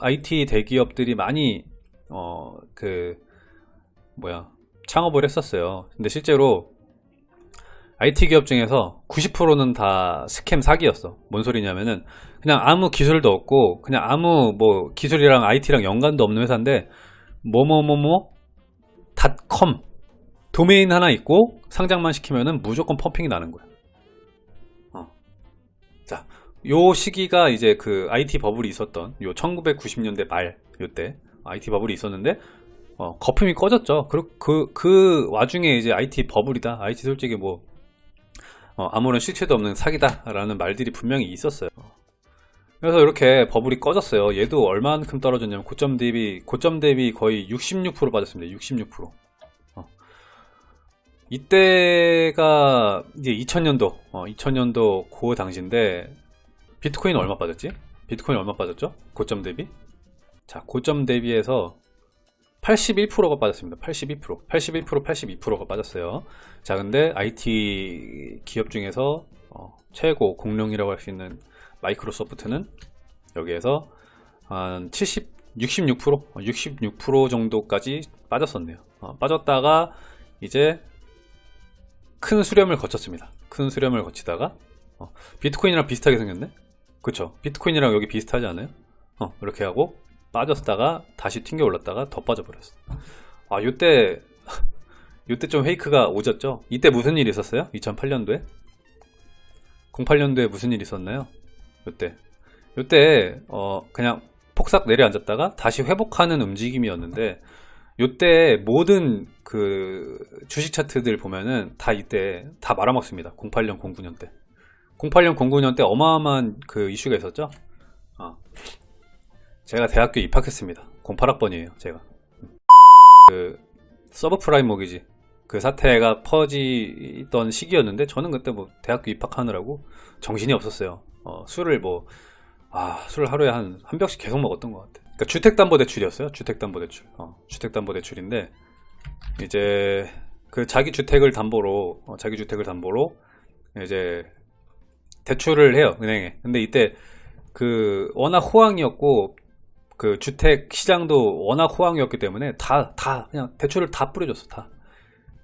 IT 대기업들이 많이 어 그 뭐야 창업을 했었어요. 근데 실제로 IT 기업 중에서 90%는 다 스캠 사기였어. 뭔 소리냐면은 그냥 아무 기술도 없고 그냥 아무 뭐 기술이랑 IT랑 연관도 없는 회사인데 뭐뭐뭐뭐 닷컴 도메인 하나 있고 상장만 시키면은 무조건 펌핑이 나는 거야. 어. 자, 요 시기가 이제 그 IT 버블이 있었던 요 1990년대 말 요때 IT 버블이 있었는데 어, 거품이 꺼졌죠. 그, 그, 그 와중에 이제 IT 버블이다. IT 솔직히 뭐 어, 아무런 실체도 없는 사기다라는 말들이 분명히 있었어요. 그래서 이렇게 버블이 꺼졌어요. 얘도 얼만큼 떨어졌냐면 고점 대비 고점 대비 거의 66% 빠졌습니다. 66%. 어. 이때가 이제 2000년도, 어, 2000년도 그 당시인데 비트코인 얼마 빠졌지? 비트코인 얼마 빠졌죠? 고점 대비? 자, 고점 대비해서 81%가 빠졌습니다. 82%, 81%, 82%가 빠졌어요. 자, 근데 IT 기업 중에서 어, 최고 공룡이라고 할 수 있는 마이크로소프트는 여기에서 한 70, 66%, 66% 정도까지 빠졌었네요. 어, 빠졌다가 이제 큰 수렴을 거쳤습니다. 큰 수렴을 거치다가 어, 비트코인이랑 비슷하게 생겼네? 그쵸? 비트코인이랑 여기 비슷하지 않아요? 어, 이렇게 하고 빠졌다가 다시 튕겨 올랐다가 더 빠져버렸어. 아, 요때 요때 좀 페이크가 오졌죠? 이때 무슨 일이 있었어요? 2008년도에? 08년도에 무슨 일이 있었나요? 요때 요때 어 그냥 폭삭 내려앉았다가 다시 회복하는 움직임이었는데 요때 모든 그 주식 차트들 보면은 다 이때 다 말아먹습니다 08년 09년 때 08년 09년 때 어마어마한 그 이슈가 있었죠 어. 제가 대학교 입학했습니다 08학번이에요 제가 그 서브프라임 모기지 그 사태가 퍼지던 시기였는데 저는 그때 뭐 대학교 입학하느라고 정신이 없었어요 어, 술을 뭐, 아, 술을 하루에 한, 한 병씩 계속 먹었던 것 같아. 그러니까 주택담보대출이었어요. 주택담보대출. 어, 주택담보대출인데, 이제, 그 자기 주택을 담보로, 어, 자기 주택을 담보로, 이제, 대출을 해요, 은행에. 근데 이때, 그, 워낙 호황이었고, 그 주택 시장도 워낙 호황이었기 때문에 다, 다, 그냥 대출을 다 뿌려줬어, 다.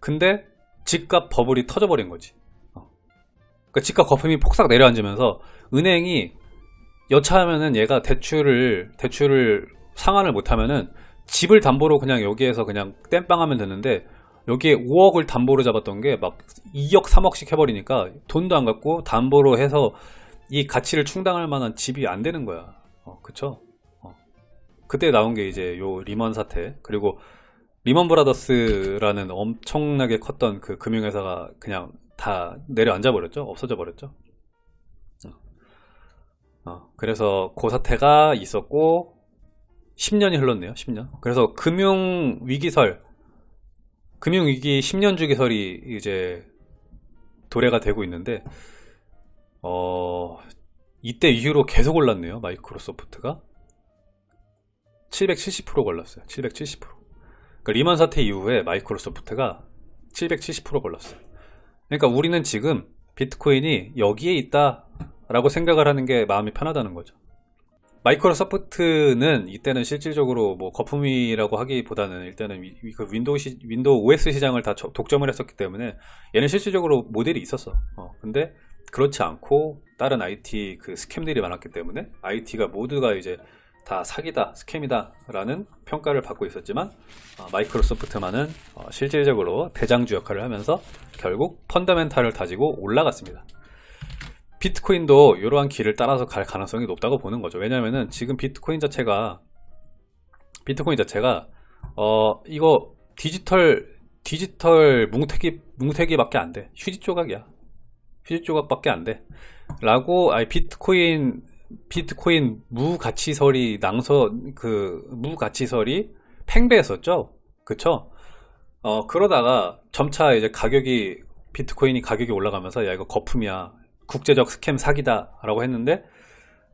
근데, 집값 버블이 터져버린 거지. 그러니까 집값 거품이 폭삭 내려앉으면서 은행이 여차하면은 얘가 대출을 대출을 상환을 못하면은 집을 담보로 그냥 여기에서 그냥 땜빵하면 되는데 여기에 5억을 담보로 잡았던 게 막 2억 3억씩 해버리니까 돈도 안 갖고 담보로 해서 이 가치를 충당할 만한 집이 안 되는 거야. 어, 그쵸? 어. 그때 나온 게 이제 요 리먼 사태. 그리고 리먼 브라더스라는 엄청나게 컸던 그 금융회사가 그냥 다 내려앉아 버렸죠? 없어져 버렸죠? 어, 그래서 그 사태가 있었고 10년이 흘렀네요 10년. 그래서 금융위기설 금융위기 10년 주기설이 이제 도래가 되고 있는데 어 이때 이후로 계속 올랐네요 마이크로소프트가. 770% 올랐어요 770% 그러니까 리먼 사태 이후에 마이크로소프트가 770% 올랐어요. 그러니까 우리는 지금 비트코인이 여기에 있다 라고 생각을 하는 게 마음이 편하다는 거죠 마이크로소프트는 이때는 실질적으로 뭐 거품이라고 하기보다는 일단은 위, 그 윈도우, 시, 윈도우 OS 시장을 다 독점을 했었기 때문에 얘는 실질적으로 모델이 있었어. 어, 근데 그렇지 않고 다른 IT 그 scam들이 많았기 때문에 IT가 모두가 이제 다 사기다 스캠이다 라는 평가를 받고 있었지만 어, 마이크로소프트만은 어, 실질적으로 대장주 역할을 하면서 결국 펀더멘탈을 다지고 올라갔습니다 비트코인도 이러한 길을 따라서 갈 가능성이 높다고 보는 거죠. 왜냐면은 지금 비트코인 자체가 비트코인 자체가 어 이거 디지털 디지털 뭉태기 뭉태기밖에 안 돼. 휴지 조각이야. 휴지 조각밖에 안 돼. 라고 아니 비트코인 비트코인 무가치설이 낭서 그 무가치설이 팽배했었죠? 그쵸? 어 그러다가 점차 이제 가격이 비트코인이 가격이 올라가면서 야 이거 거품이야 국제적 스캠 사기다 라고 했는데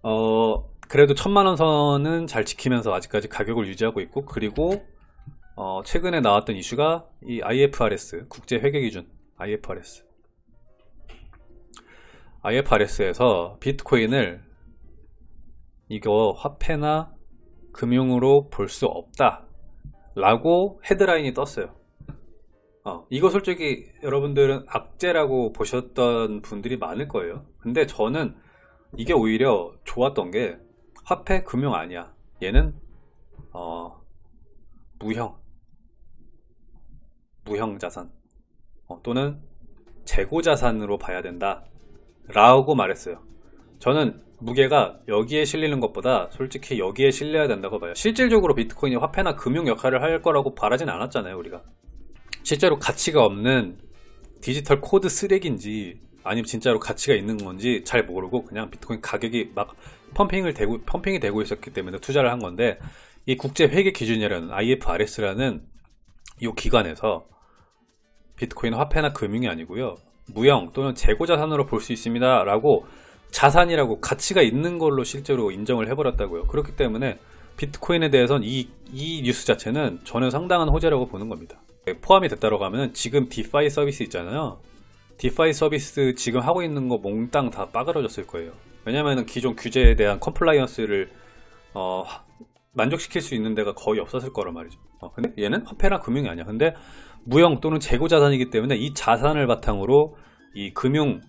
어 그래도 천만원 선은 잘 지키면서 아직까지 가격을 유지하고 있고 그리고 어 최근에 나왔던 이슈가 이 IFRS 국제 회계 기준 IFRS IFRS에서 비트코인을 이거 화폐나 금융으로 볼 수 없다 라고 헤드라인이 떴어요 어, 이거 솔직히 여러분들은 악재라고 보셨던 분들이 많을 거예요. 근데 저는 이게 오히려 좋았던 게 화폐 금융 아니야. 얘는 어, 무형 무형 자산 어, 또는 재고 자산으로 봐야 된다 라고 말했어요. 저는 무게가 여기에 실리는 것보다 솔직히 여기에 실려야 된다고 봐요. 실질적으로 비트코인이 화폐나 금융 역할을 할 거라고 바라진 않았잖아요 우리가 실제로 가치가 없는 디지털 코드 쓰레기인지 아니면 진짜로 가치가 있는 건지 잘 모르고 그냥 비트코인 가격이 막 펌핑을 되고 펌핑이 되고 있었기 때문에 투자를 한 건데 이 국제 회계 기준이라는 IFRS라는 이 기관에서 비트코인 화폐나 금융이 아니고요. 무형 또는 재고 자산으로 볼 수 있습니다 라고 자산이라고 가치가 있는 걸로 실제로 인정을 해버렸다고요. 그렇기 때문에 비트코인에 대해서는 이, 이 뉴스 자체는 저는 상당한 호재라고 보는 겁니다 포함이 됐다고 하면 지금 디파이 서비스 있잖아요. DeFi 서비스 지금 하고 있는 거 몽땅 다 빠그러졌을 거예요. 왜냐면 기존 규제에 대한 compliance를 어, 만족시킬 수 있는 데가 거의 없었을 거란 말이죠. 어, 근데 얘는 화폐나 금융이 아니야. 근데 무형 또는 재고 자산이기 때문에 이 자산을 바탕으로 이 금융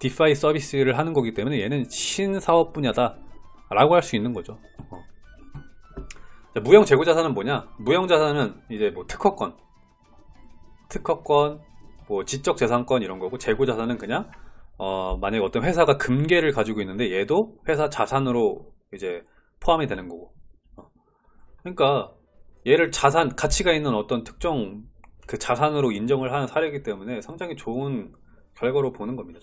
DeFi 서비스를 하는 거기 때문에 얘는 신사업 분야다 라고 할 수 있는 거죠. 어. 자, 무형 재고 자산은 뭐냐 무형 자산은 이제 뭐 특허권 특허권 뭐 지적 재산권 이런 거고 재고 자산은 그냥 어, 만약에 어떤 회사가 금괴를 가지고 있는데 얘도 회사 자산으로 이제 포함이 되는 거고 어. 그러니까 얘를 자산 가치가 있는 어떤 특정 그 자산으로 인정을 하는 사례이기 때문에 상당히 좋은 결과로 보는 겁니다.